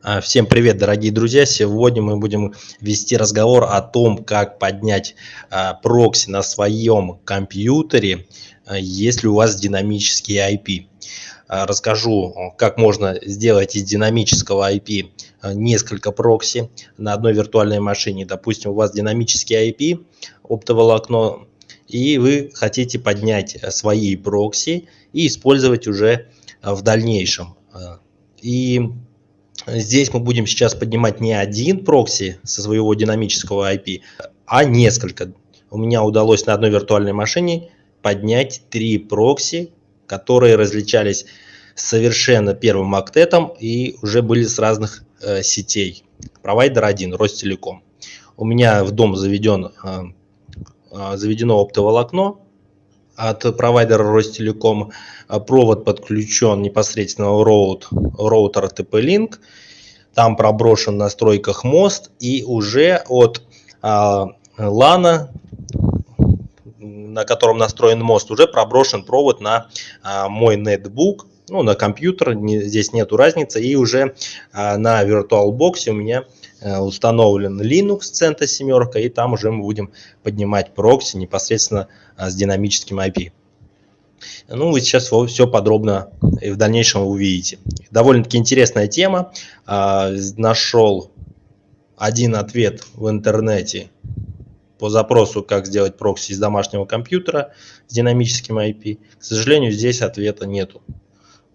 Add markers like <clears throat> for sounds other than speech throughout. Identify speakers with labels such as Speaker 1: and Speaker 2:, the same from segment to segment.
Speaker 1: А, всем привет, дорогие друзья! Сегодня мы будем вести разговор о том, как поднять а, прокси на своем компьютере, а, если у вас динамический IP. Расскажу, как можно сделать из динамического IP несколько прокси на одной виртуальной машине. Допустим, у вас динамический IP, оптоволокно, и вы хотите поднять свои прокси и использовать уже в дальнейшем. И Здесь мы будем сейчас поднимать не один прокси со своего динамического IP, а несколько. У меня удалось на одной виртуальной машине поднять три прокси, которые различались совершенно первым октетом и уже были с разных э, сетей. Провайдер один, Ростелеком. У меня в дом заведен, э, э, заведено оптоволокно от провайдера Ростелеком. Провод подключен непосредственно роут, роутер TP-Link там проброшен в настройках мост и уже от а, лана на котором настроен мост, уже проброшен провод на а, мой нетбук, ну, на компьютер, не, здесь нету разницы, и уже а, на VirtualBox у меня а, установлен Linux Centa 7, и там уже мы будем поднимать прокси непосредственно с динамическим IP. Ну, вы сейчас все подробно и в дальнейшем увидите. Довольно-таки интересная тема. А, нашел один ответ в интернете по запросу, как сделать прокси из домашнего компьютера с динамическим IP. К сожалению, здесь ответа нету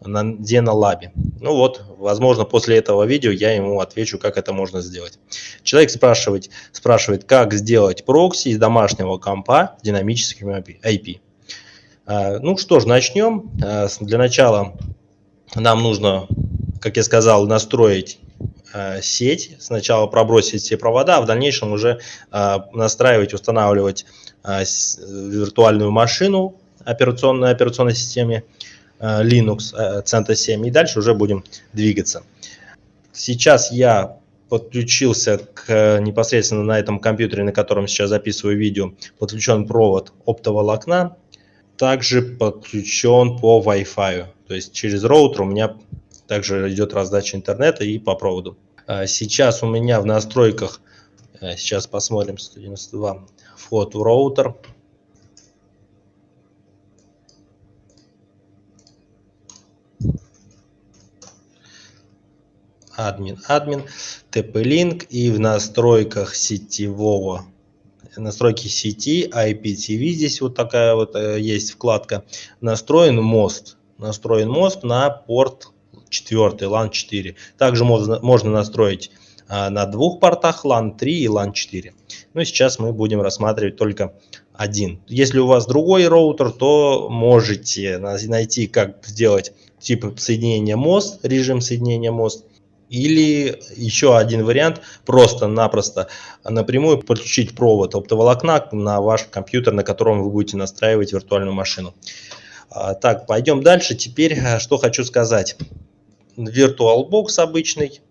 Speaker 1: на Денолабе. Ну вот, возможно, после этого видео я ему отвечу, как это можно сделать. Человек спрашивает, спрашивает как сделать прокси из домашнего компа с динамическим IP. А, ну что ж, начнем. А, для начала нам нужно, как я сказал, настроить а, сеть. Сначала пробросить все провода, а в дальнейшем уже настраивать, устанавливать виртуальную машину операционной, операционной системе Linux Centa 7 и дальше уже будем двигаться. Сейчас я подключился к непосредственно на этом компьютере, на котором сейчас записываю видео, подключен провод оптоволокна также подключен по Wi-Fi. То есть через роутер у меня также идет раздача интернета и по проводу. А, сейчас у меня в настройках, а, сейчас посмотрим, 192, вход в роутер. Админ, админ, TP-Link и в настройках сетевого настройки сети, IPTV, здесь вот такая вот э, есть вкладка, настроен мост, настроен мост на порт 4, LAN 4. Также можно, можно настроить а, на двух портах LAN 3 и LAN 4. Но сейчас мы будем рассматривать только один. Если у вас другой роутер, то можете найти, как сделать тип соединения мост, режим соединения мост, или еще один вариант, просто-напросто напрямую подключить провод оптоволокна на ваш компьютер, на котором вы будете настраивать виртуальную машину. А, так, пойдем дальше. Теперь э, что хочу сказать. VirtualBox обычный.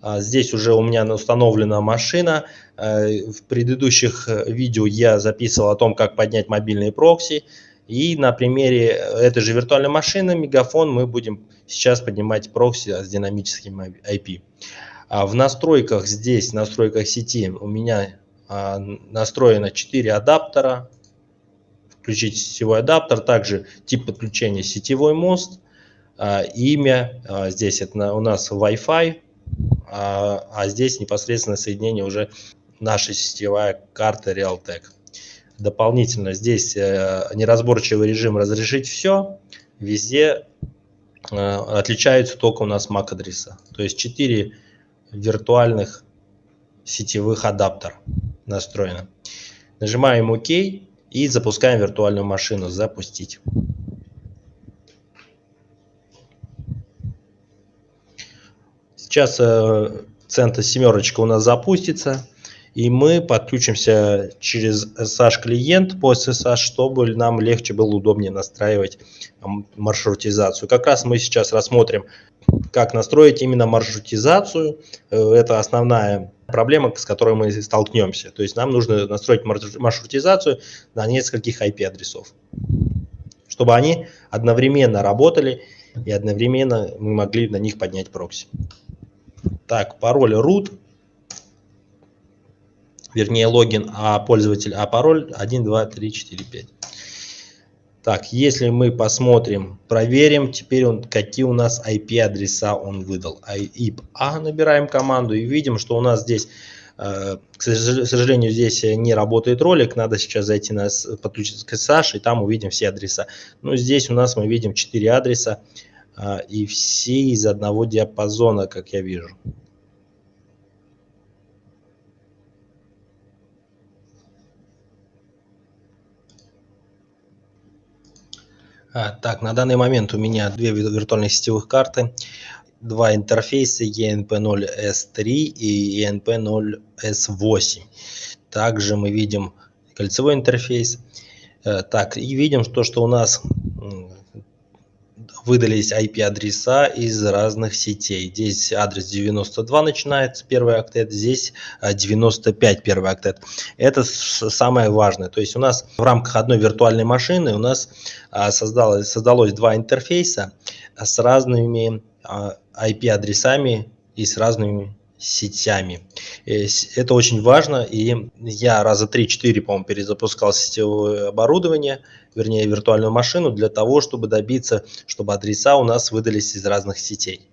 Speaker 1: А, здесь уже у меня установлена машина. Э, в предыдущих э, видео я записывал о том, как поднять мобильные прокси. И на примере этой же виртуальной машины Мегафон мы будем сейчас поднимать прокси с динамическим IP. А в настройках здесь, в настройках сети у меня а, настроено 4 адаптера. Включить сетевой адаптер, также тип подключения сетевой мост, а, имя, а, здесь это у нас Wi-Fi, а, а здесь непосредственно соединение уже наша сетевая карта Realtek. Дополнительно здесь э, неразборчивый режим разрешить все, везде э, отличаются только у нас MAC адреса. То есть 4 виртуальных сетевых адаптера настроено. Нажимаем ОК и запускаем виртуальную машину «Запустить». Сейчас э, центр семерочка у нас запустится и мы подключимся через SSH клиент по SSH, чтобы нам легче было удобнее настраивать маршрутизацию. Как раз мы сейчас рассмотрим, как настроить именно маршрутизацию. Э, это основная проблема, с которой мы столкнемся. То есть нам нужно настроить маршрутизацию на нескольких IP-адресов, чтобы они одновременно работали и одновременно мы могли на них поднять прокси. Так, пароль root, вернее логин, а пользователь, а пароль 1, 2, 3, 4, 5. Так, если мы посмотрим, проверим, теперь он, какие у нас IP-адреса он выдал. IP A набираем команду и видим, что у нас здесь, э, к сожалению, здесь не работает ролик. Надо сейчас зайти на подключиться к SSH и там увидим все адреса. Но здесь у нас мы видим 4 адреса э, и все из одного диапазона, как я вижу. Так, на данный момент у меня две виртуальных сетевых карты, два интерфейса ENP0S3 и ENP0S8. Также мы видим кольцевой интерфейс. Э, так, и видим то, что у нас выдались IP-адреса из разных сетей. Здесь адрес 92 начинается, первый октет, здесь 95 э, первый октет. Это самое важное. То есть у нас в рамках одной виртуальной машины у нас а, создалось, создалось два интерфейса с разными IP-адресами а, и с разными сетями. Это очень важно, и я раза 3-4, по-моему, перезапускал сетевое оборудование, вернее, виртуальную машину, для того, чтобы добиться, чтобы адреса у нас выдались из разных сетей.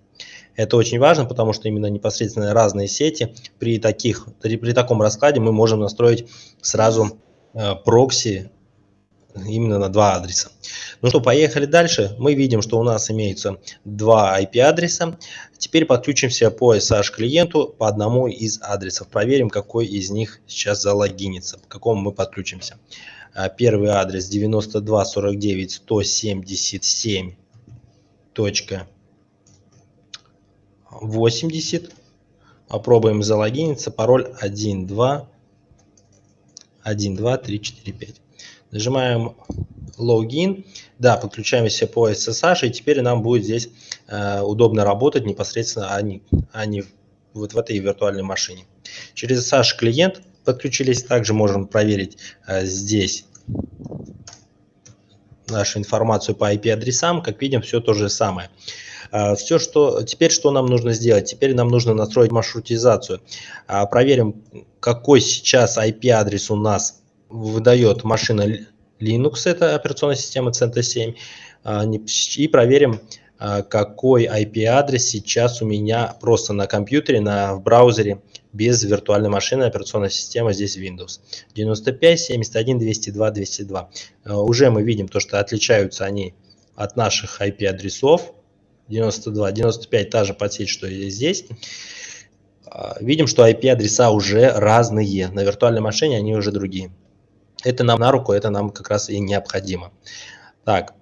Speaker 1: Это очень важно, потому что именно непосредственно разные сети, при, таких, при таком раскладе мы можем настроить сразу э, прокси именно на два адреса. Ну что, поехали дальше. Мы видим, что у нас имеются два IP-адреса. Теперь подключимся по SSH клиенту по одному из адресов. Проверим, какой из них сейчас залогинится, к какому мы подключимся. А, первый адрес 92.179.80. Попробуем залогиниться. Пароль 1, 2, 1, 2, 3, 4, 5. Нажимаем логин. Да, подключаемся по SSH, и теперь нам будет здесь э, удобно работать непосредственно, а не, а не вот в этой виртуальной машине. Через SSH клиент подключились. Также можем проверить э, здесь нашу информацию по IP-адресам. Как видим, все то же самое. Э, все, что теперь что нам нужно сделать? Теперь нам нужно настроить маршрутизацию. Э, проверим, какой сейчас IP-адрес у нас выдает машина Linux, это операционная система CentOS 7, и проверим, а, какой IP-адрес сейчас у меня просто на компьютере, на, в браузере, без виртуальной машины, операционная система здесь Windows. 95, 71, 202, 202. Уже мы видим то, что отличаются они от наших IP-адресов. 92, 95 та же подсеть, что и здесь. А, видим, что IP-адреса уже разные. На виртуальной машине они уже другие. Это нам на руку, это нам как раз и необходимо. Так,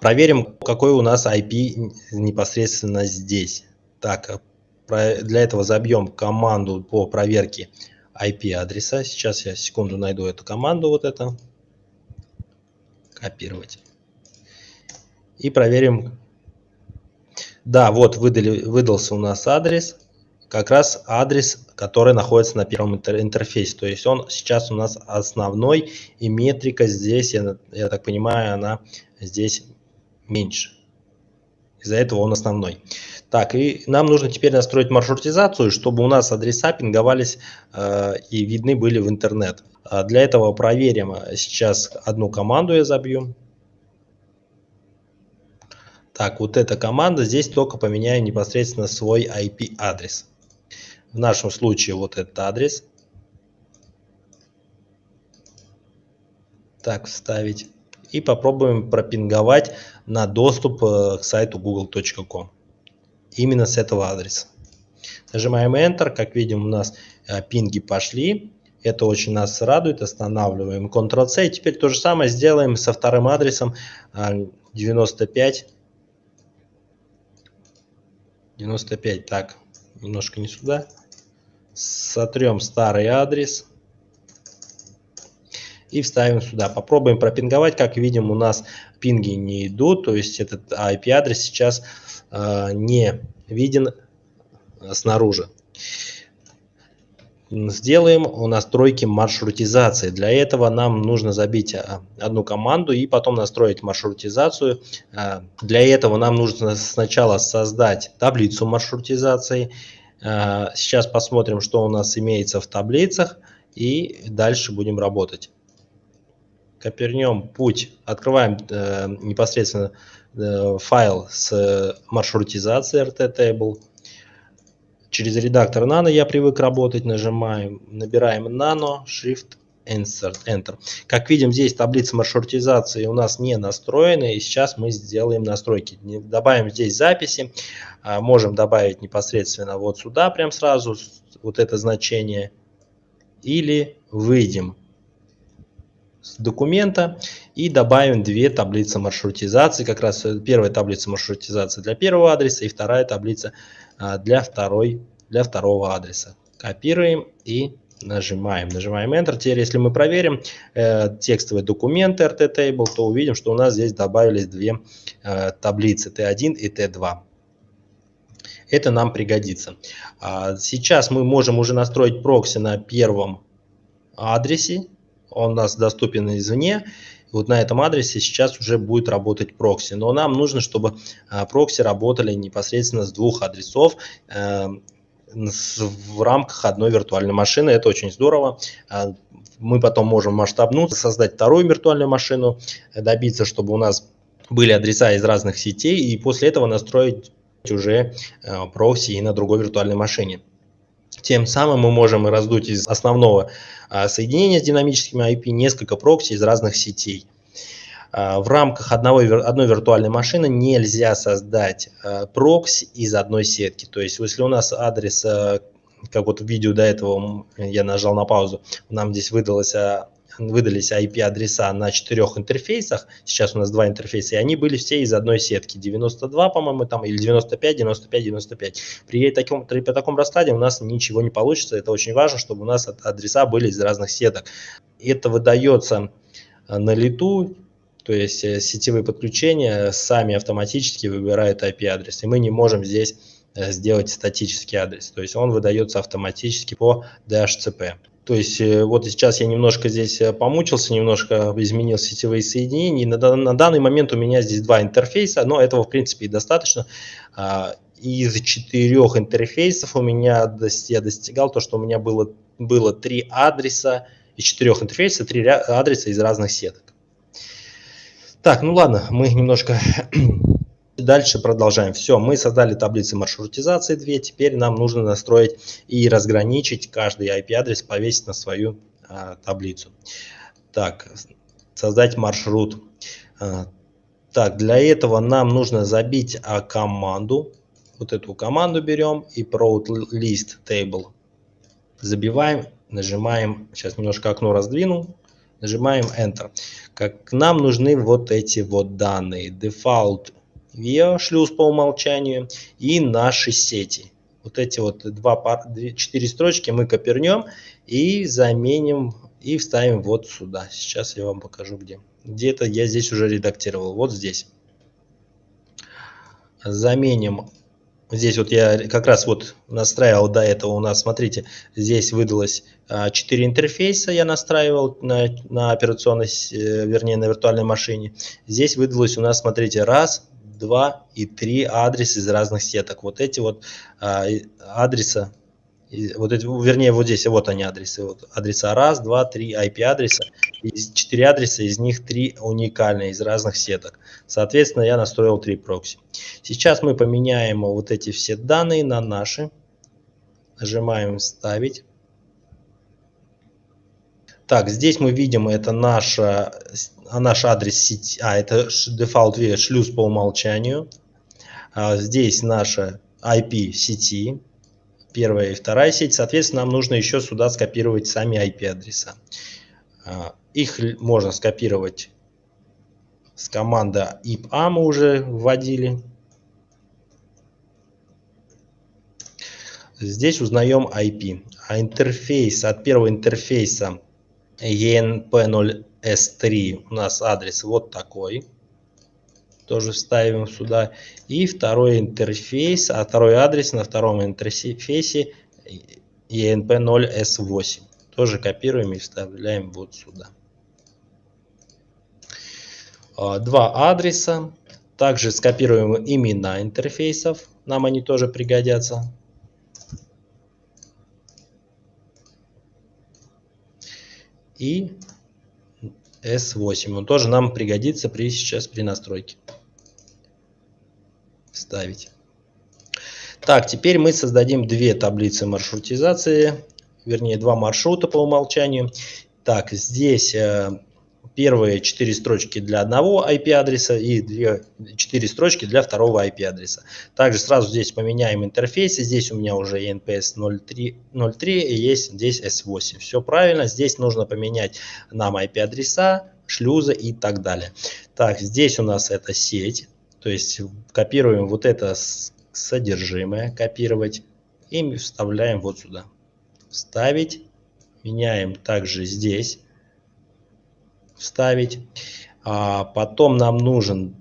Speaker 1: проверим, какой у нас IP непосредственно здесь. Так, для этого забьем команду по проверке IP-адреса. Сейчас я секунду найду эту команду, вот это. Копировать. И проверим. Да, вот выдали, выдался у нас адрес как раз адрес, который находится на первом интерфейсе. То есть он сейчас у нас основной, и метрика здесь, я, я так понимаю, она здесь меньше. Из-за этого он основной. Так, и нам нужно теперь настроить маршрутизацию, чтобы у нас адреса пинговались э, и видны были в интернет. А для этого проверим сейчас одну команду я забью. Так, вот эта команда, здесь только поменяю непосредственно свой IP-адрес. В нашем случае вот этот адрес. Так, вставить. И попробуем пропинговать на доступ э, к сайту google.com. Именно с этого адреса. Нажимаем Enter. Как видим, у нас э, пинги пошли. Это очень нас радует. Останавливаем Ctrl-C. Теперь то же самое сделаем со вторым адресом 95. Э, 95. Так, немножко не сюда сотрем старый адрес и вставим сюда. Попробуем пропинговать. Как видим, у нас пинги не идут, то есть этот IP-адрес сейчас э, не виден снаружи. сделаем у настройки маршрутизации. Для этого нам нужно забить а, одну команду и потом настроить маршрутизацию. А, для этого нам нужно сначала создать таблицу маршрутизации. А, сейчас посмотрим, что у нас имеется в таблицах и дальше будем работать. Копернем путь, открываем э, непосредственно э, файл с маршрутизацией RT-Table через редактор Nano я привык работать, нажимаем, набираем Nano, Shift, Enter. Enter. Как видим, здесь таблица маршрутизации у нас не настроена, и сейчас мы сделаем настройки. Добавим здесь записи, а, можем добавить непосредственно вот сюда, прям сразу, вот это значение, или выйдем с документа и добавим две таблицы маршрутизации. Как раз первая таблица маршрутизации для первого адреса и вторая таблица а, для, второй, для второго адреса. Копируем и нажимаем. Нажимаем Enter. Теперь, если мы проверим э, текстовый документ RT Table, то увидим, что у нас здесь добавились две э, таблицы T1 и T2. Это нам пригодится. А сейчас мы можем уже настроить прокси на первом адресе. Он у нас доступен извне вот на этом адресе сейчас уже будет работать прокси. Но нам нужно, чтобы а, прокси работали непосредственно с двух адресов э, в рамках одной виртуальной машины. Это очень здорово. А, мы потом можем масштабнуться, создать вторую виртуальную машину, добиться, чтобы у нас были адреса из разных сетей, и после этого настроить уже э, прокси и на другой виртуальной машине. Тем самым мы можем раздуть из основного а, соединения с динамическими IP несколько прокси из разных сетей. А, в рамках одного, одной виртуальной машины нельзя создать а, прокси из одной сетки. То есть, если у нас адрес, как вот в видео до этого я нажал на паузу, нам здесь выдалось выдались IP-адреса на четырех интерфейсах, сейчас у нас два интерфейса, и они были все из одной сетки, 92, по-моему, там, или 95, 95, 95. При таком, при таком раскладе у нас ничего не получится, это очень важно, чтобы у нас адреса были из разных сеток. Это выдается на лету, то есть э, сетевые подключения сами автоматически выбирают IP-адрес, и мы не можем здесь э, сделать статический адрес, то есть он выдается автоматически по DHCP. То есть э, вот сейчас я немножко здесь помучился, немножко изменил сетевые соединения. На, на данный момент у меня здесь два интерфейса, но этого в принципе и достаточно. А, из четырех интерфейсов у меня я достигал то, что у меня было, было три адреса, из четырех интерфейсов три адреса из разных сеток. Так, ну ладно, мы немножко <clears throat> Дальше продолжаем. Все, мы создали таблицы маршрутизации две. Теперь нам нужно настроить и разграничить каждый IP-адрес, повесить на свою а, таблицу. Так, создать маршрут. А, так, для этого нам нужно забить а, команду. Вот эту команду берем и route list table забиваем, нажимаем, сейчас немножко окно раздвину, нажимаем Enter. Как нам нужны вот эти вот данные. Default VIA шлюз по умолчанию и наши сети. Вот эти вот два, четыре строчки мы копернем и заменим и вставим вот сюда. Сейчас я вам покажу где. Где-то я здесь уже редактировал. Вот здесь. Заменим. Здесь вот я как раз вот настраивал до этого у нас, смотрите, здесь выдалось 4 интерфейса я настраивал на, на операционной, э, вернее на виртуальной машине. Здесь выдалось у нас, смотрите, раз, 2 и 3 адреса из разных сеток. Вот эти вот а, вот эти, вернее, вот здесь, вот они адресы. Вот адреса раз, два, три IP-адреса. 4 адреса, из них 3 уникальные из разных сеток. Соответственно, я настроил 3 прокси. Сейчас мы поменяем вот эти все данные на наши. Нажимаем «Вставить». Так, здесь мы видим, это наша а наш адрес сети, а это default шлюз по умолчанию. А здесь наша IP сети, первая и вторая сеть. Соответственно, нам нужно еще сюда скопировать сами IP адреса. А, их можно скопировать с командой IPA мы уже вводили. Здесь узнаем IP. А интерфейс от первого интерфейса ENP0 S3 у нас адрес вот такой. Тоже вставим сюда. И второй интерфейс, а второй адрес на втором интерфейсе ENP0S8. Тоже копируем и вставляем вот сюда. А, два адреса. Также скопируем имена интерфейсов. Нам они тоже пригодятся. И S8. Он тоже нам пригодится при, сейчас при настройке. Вставить. Так, теперь мы создадим две таблицы маршрутизации, вернее два маршрута по умолчанию. Так, здесь э, первые четыре строчки для одного IP-адреса и две, четыре строчки для второго IP-адреса. Также сразу здесь поменяем интерфейсы. Здесь у меня уже ENPS 0.3 и есть здесь S8. Все правильно. Здесь нужно поменять нам IP-адреса, шлюзы и так далее. Так, здесь у нас это сеть. То есть копируем вот это содержимое, копировать и вставляем вот сюда. Вставить. Меняем также здесь. Вставить. А потом нам нужен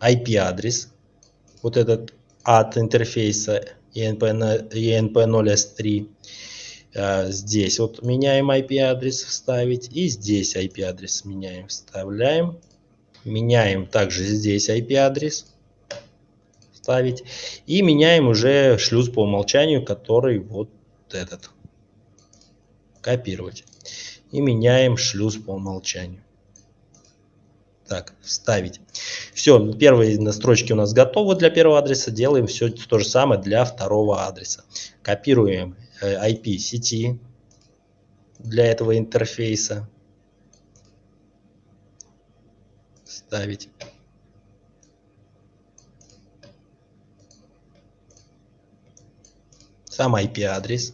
Speaker 1: IP-адрес. Вот этот от интерфейса ENP0S3. А, здесь вот меняем IP-адрес вставить. И здесь IP-адрес меняем. Вставляем. Меняем также здесь IP-адрес ставить. И меняем уже шлюз по умолчанию, который вот этот. Копировать. И меняем шлюз по умолчанию. Так, вставить. Все, первые настройки у нас готовы для первого адреса. Делаем все то же самое для второго адреса. Копируем IP э, сети для этого интерфейса. Ставить. сам IP-адрес.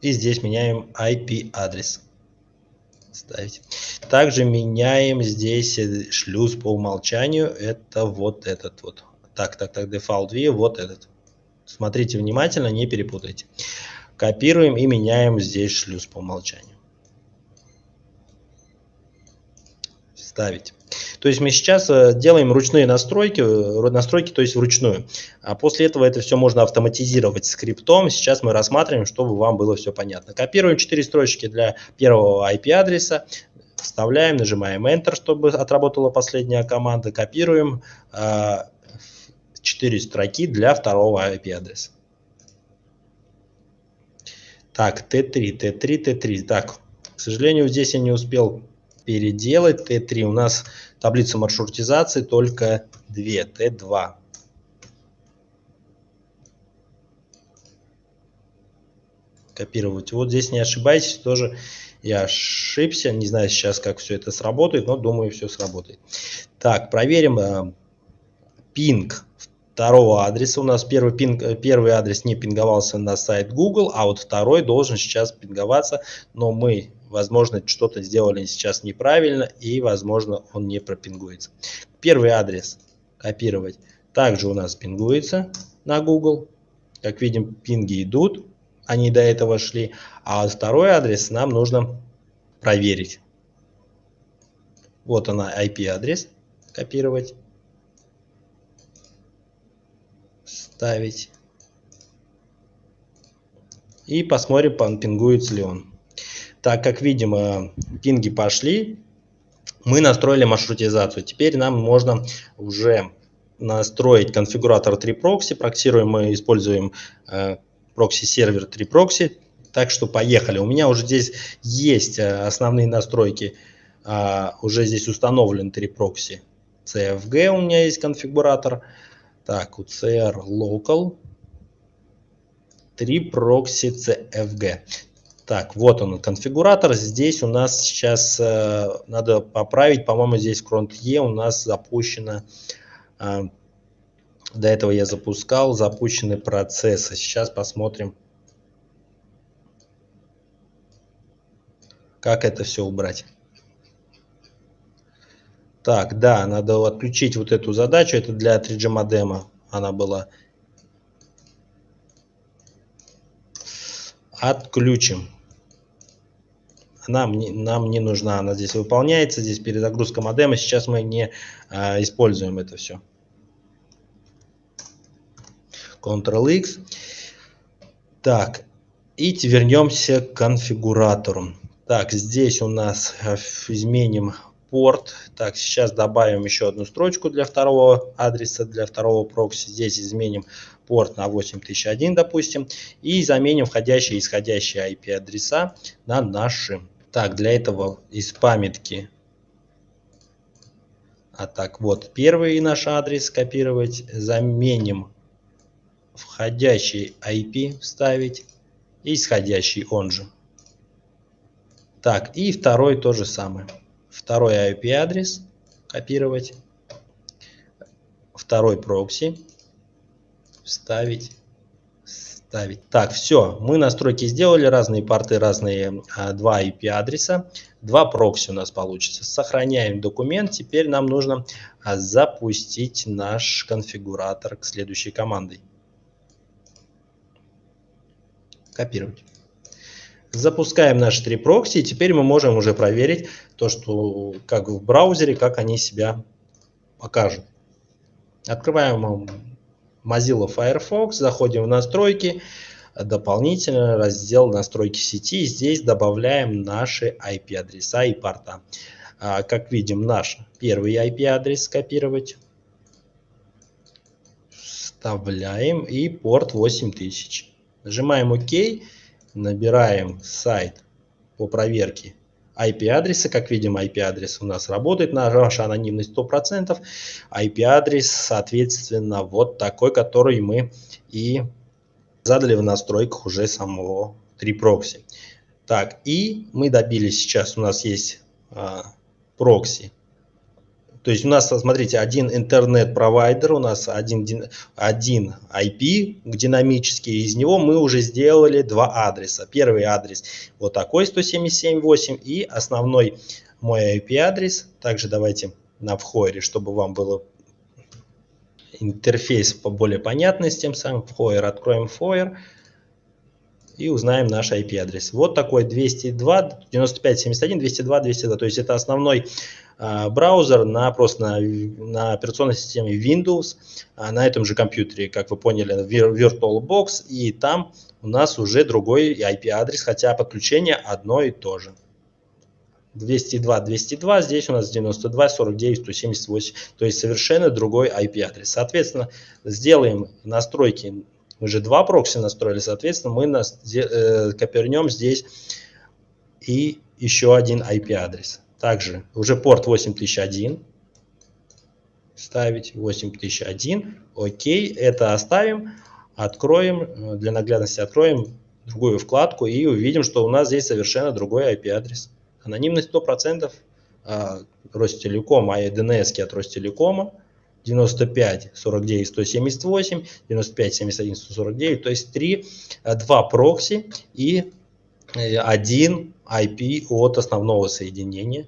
Speaker 1: И здесь меняем IP-адрес. Ставить. Также меняем здесь шлюз по умолчанию. Это вот этот вот. Так, так, так, default view, вот этот. Смотрите внимательно, не перепутайте. Копируем и меняем здесь шлюз по умолчанию. ставить. То есть мы сейчас э, делаем ручные настройки, э, настройки, то есть вручную. А после этого это все можно автоматизировать скриптом. Сейчас мы рассматриваем, чтобы вам было все понятно. Копируем 4 строчки для первого IP-адреса, вставляем, нажимаем Enter, чтобы отработала последняя команда. Копируем 4 э, строки для второго IP-адреса. Так, Т3, Т3, Т3. Так, к сожалению, здесь я не успел переделать Т3. У нас таблица маршрутизации только 2, Т2. Копировать. Вот здесь не ошибайтесь, тоже я ошибся. Не знаю сейчас, как все это сработает, но думаю, все сработает. Так, проверим э, пинг второго адреса. У нас первый, пинг, первый адрес не пинговался на сайт Google, а вот второй должен сейчас пинговаться, но мы возможно, что-то сделали сейчас неправильно, и, возможно, он не пропингуется. Первый адрес копировать также у нас пингуется на Google. Как видим, пинги идут, они до этого шли. А второй адрес нам нужно проверить. Вот она IP-адрес. Копировать. Ставить. И посмотрим, пингуется ли он. Так как видим, пинги пошли, мы настроили маршрутизацию. Теперь нам можно уже настроить конфигуратор 3proxy. Проксируем мы используем э, прокси-сервер 3proxy. Так что поехали. У меня уже здесь есть э, основные настройки. Уже здесь установлен 3proxy CFG. У меня есть конфигуратор. Так, UCR Local 3proxy CFG. Так, вот он конфигуратор. Здесь у нас сейчас э, надо поправить, по-моему, здесь в Ctrl-E у нас запущено, э, до этого я запускал, запущены процессы. Сейчас посмотрим, как это все убрать. Так, да, надо отключить вот эту задачу, это для 3G модема она была. Отключим. нам не, нам не нужна, она здесь выполняется, здесь перезагрузка модема, сейчас мы не а, используем это все. Ctrl-X. Так, и вернемся к конфигуратору. Так, здесь у нас э, изменим порт. Так, сейчас добавим еще одну строчку для второго адреса, для второго прокси. Здесь изменим порт на 8001, допустим, и заменим входящие и исходящие IP-адреса на наши. Так, для этого из памятки, а так вот, первый наш адрес копировать, заменим входящий IP вставить и исходящий он же. Так, и второй то же самое. Второй IP-адрес копировать, второй прокси вставить, ставить. Так, все, мы настройки сделали, разные порты, разные а, два IP-адреса, два прокси у нас получится. Сохраняем документ, теперь нам нужно а, запустить наш конфигуратор к следующей командой. Копировать. Запускаем наши три прокси, и теперь мы можем уже проверить то, что как в браузере, как они себя покажут. Открываем Mozilla Firefox, заходим в настройки, дополнительно раздел настройки сети. Здесь добавляем наши IP-адреса и порта. А, как видим, наш первый IP-адрес скопировать. Вставляем и порт 8000. Нажимаем ОК, набираем сайт по проверке IP-адреса. Как видим, IP-адрес у нас работает, наша анонимность 100%. IP-адрес, соответственно, вот такой, который мы и задали в настройках уже самого 3-прокси. Так, и мы добились сейчас, у нас есть а, прокси то есть у нас, смотрите, один интернет-провайдер, у нас один, один IP динамический, из него мы уже сделали два адреса. Первый адрес вот такой 177.8 и основной мой IP-адрес. Также давайте на вхойре, чтобы вам было интерфейс более понятный с тем самым. Вхойер, откроем вхойер и узнаем наш IP-адрес. Вот такой 202, 9571, 202, 202. То есть это основной а, браузер на просто на, на операционной системе Windows а, на этом же компьютере, как вы поняли, VirtualBox, и там у нас уже другой IP-адрес, хотя подключение одно и то же. 202, 202, здесь у нас 92, 49, 178, то есть совершенно другой IP-адрес. Соответственно, сделаем настройки, мы же два прокси настроили, соответственно, мы нас, э, копернем здесь и еще один IP-адрес. Также уже порт 8001 ставить 8001. Окей, это оставим. Откроем, э, для наглядности откроем другую вкладку и увидим, что у нас здесь совершенно другой IP-адрес. Анонимность 100%, а, Ростелеком, а DNS от Ростелекома 95 49 178, 95 71 149, то есть 3, 2 прокси и э, один IP от основного соединения.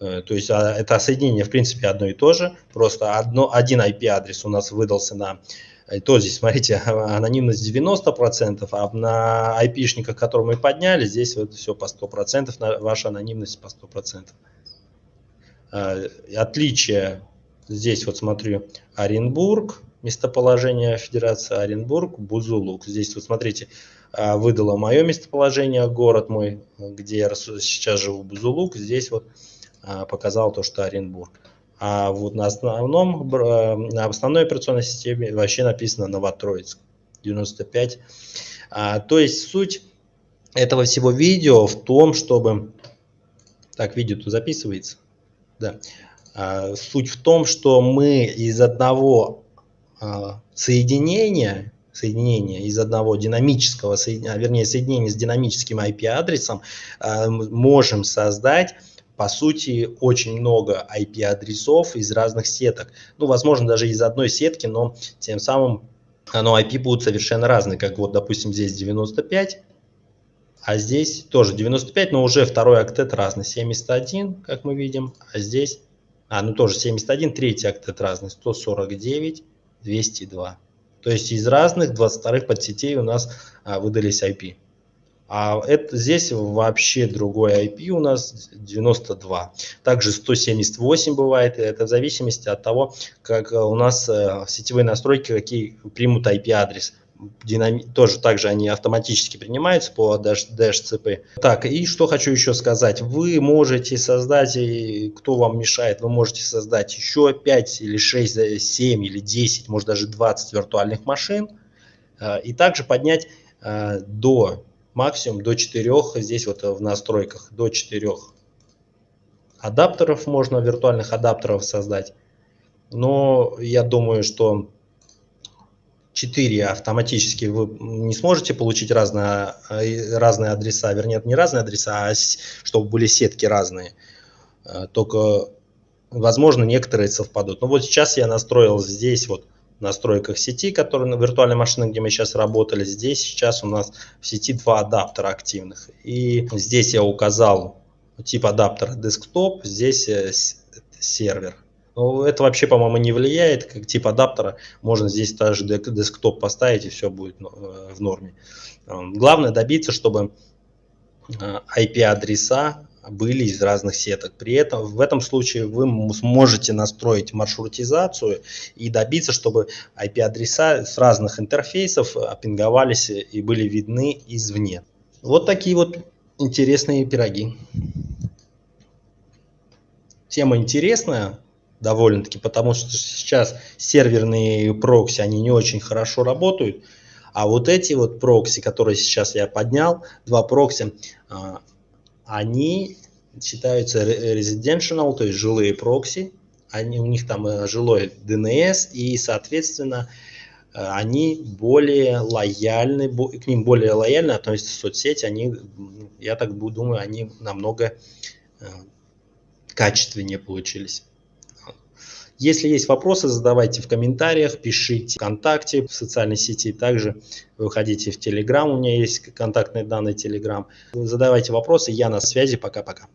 Speaker 1: Э, то есть а, это соединение в принципе одно и то же, просто одно, один IP-адрес у нас выдался на э, то здесь, смотрите, <laughs> анонимность 90%, а на IP-шниках, которые мы подняли, здесь вот все по 100%, ваша анонимность по 100%. Э, отличие, здесь вот смотрю, Оренбург, местоположение Федерации Оренбург, Бузулук. Здесь вот смотрите, а, выдало мое местоположение, город мой, где я сейчас живу, Бузулук. Здесь вот а, показал то, что Оренбург. А вот на основном, на основной операционной системе вообще написано Новотроицк 95. А, то есть суть этого всего видео в том, чтобы... Так, видео-то записывается? Да. А, суть в том, что мы из одного а, соединения соединение из одного динамического, а, вернее, соединения с динамическим IP-адресом можем создать по сути, очень много IP-адресов из разных сеток. Ну, возможно, даже из одной сетки, но тем самым но IP будут совершенно разные. Как вот, допустим, здесь 95, а здесь тоже 95, но уже второй октет разный. 71, как мы видим, а здесь, а, ну тоже 71, третий октет разный. 149, 202. То есть из разных 22 подсетей у нас а, выдались IP. А это, здесь вообще другой IP у нас 92. Также 178 бывает. Это в зависимости от того, как у нас э, сетевые настройки, какие примут IP-адрес. Динами... Тоже также они автоматически принимаются по DHCP. Так, и что хочу еще сказать. Вы можете создать, кто вам мешает, вы можете создать еще 5 или 6, 7 или 10, может даже 20 виртуальных машин. Э, и также поднять э, до максимум до 4, здесь вот в настройках до 4 адаптеров можно, виртуальных адаптеров создать. Но я думаю, что 4 автоматически вы не сможете получить разные, разные адреса, вернее, не разные адреса, а чтобы были сетки разные. Э, только, возможно, некоторые совпадут. Но вот сейчас я настроил здесь вот настройках сети, которые на виртуальной машине, где мы сейчас работали. Здесь сейчас у нас в сети два адаптера активных. И здесь я указал тип адаптера десктоп, здесь э, сервер. Но это вообще, по-моему, не влияет, как тип адаптера. Можно здесь даже десктоп поставить, и все будет э, в норме. Главное добиться, чтобы IP-адреса э, были из разных сеток. При этом в этом случае вы сможете настроить маршрутизацию и добиться, чтобы IP-адреса с разных интерфейсов пинговались и были видны извне. Вот такие вот интересные пироги. Тема интересная довольно-таки, потому что сейчас серверные прокси, они не очень хорошо работают. А вот эти вот прокси, которые сейчас я поднял, два прокси, а, они считаются residential, то есть жилые прокси, они, у них там э, жилой DNS, и, соответственно, э, они более лояльны, к ним более лояльно относятся соцсети, они, я так думаю, они намного э, качественнее получились. Если есть вопросы, задавайте в комментариях, пишите ВКонтакте, в социальной сети. Также выходите в Телеграм, у меня есть контактные данные Телеграм. Задавайте вопросы, я на связи. Пока-пока.